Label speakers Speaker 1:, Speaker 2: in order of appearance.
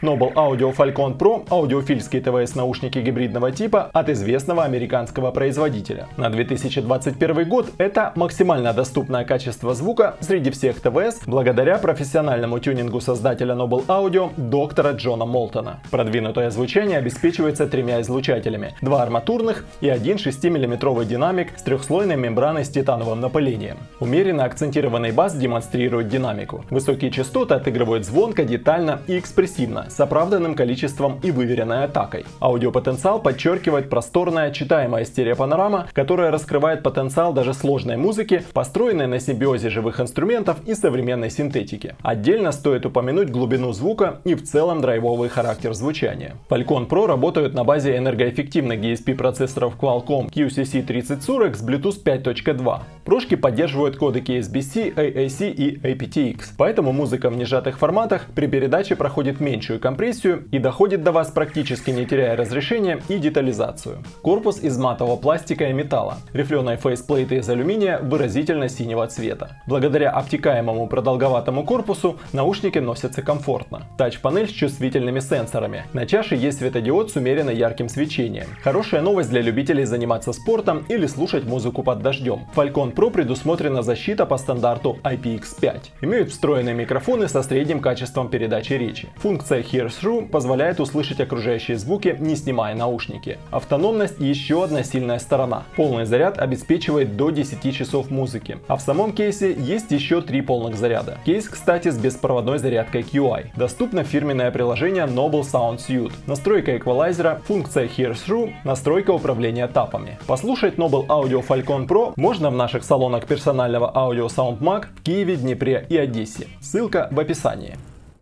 Speaker 1: Noble Audio Falcon Pro – аудиофильские ТВС-наушники гибридного типа от известного американского производителя. На 2021 год это максимально доступное качество звука среди всех ТВС благодаря профессиональному тюнингу создателя Noble Audio доктора Джона Молтона. Продвинутое звучание обеспечивается тремя излучателями, два арматурных и один 6-мм динамик с трехслойной мембраной с титановым напылением. Умеренно акцентированный бас демонстрирует динамику. Высокие частоты отыгрывают звонко, детально и экспрессивно, с оправданным количеством и выверенной атакой. Аудиопотенциал подчеркивает просторная читаемая стереопанорама, которая раскрывает потенциал даже сложной музыки, построенной на симбиозе живых инструментов и современной синтетики. Отдельно стоит упомянуть глубину звука и в целом драйвовый характер звучания. Falcon Pro работают на базе энергоэффективных DSP процессоров Qualcomm QCC3040 с Bluetooth 5.2. Прошки поддерживают кодеки SBC, AAC и aptX, поэтому музыка в нежатых форматах при передаче проходит меньшую компрессию и доходит до вас практически не теряя разрешения и детализацию. Корпус из матового пластика и металла, рифленые фейсплейты из алюминия выразительно синего цвета. Благодаря обтекаемому продолговатому корпусу наушники носятся комфортно. Тач-панель с чувствительными сенсорами. На чаше есть светодиод с умеренно ярким свечением. Хорошая новость для любителей заниматься спортом или слушать музыку под дождем. Falcon Pro предусмотрена защита по стандарту IPX5. Имеют встроенные микрофоны со средним качеством передачи речи. Функция Hear Through позволяет услышать окружающие звуки, не снимая наушники. Автономность еще одна сильная сторона. Полный заряд обеспечивает до 10 часов музыки. А в самом кейсе есть еще три полных заряда. Кейс, кстати, с беспроводной зарядкой QI. Доступно фирменное приложение Noble Sound Suite. Настройка эквалайзера, функция Hear Through, настройка управления тапами. Послушать Noble Audio Falcon Pro можно в наших салонах персонального аудио SoundMag в Киеве, Днепре и Одессе. Ссылка в описании.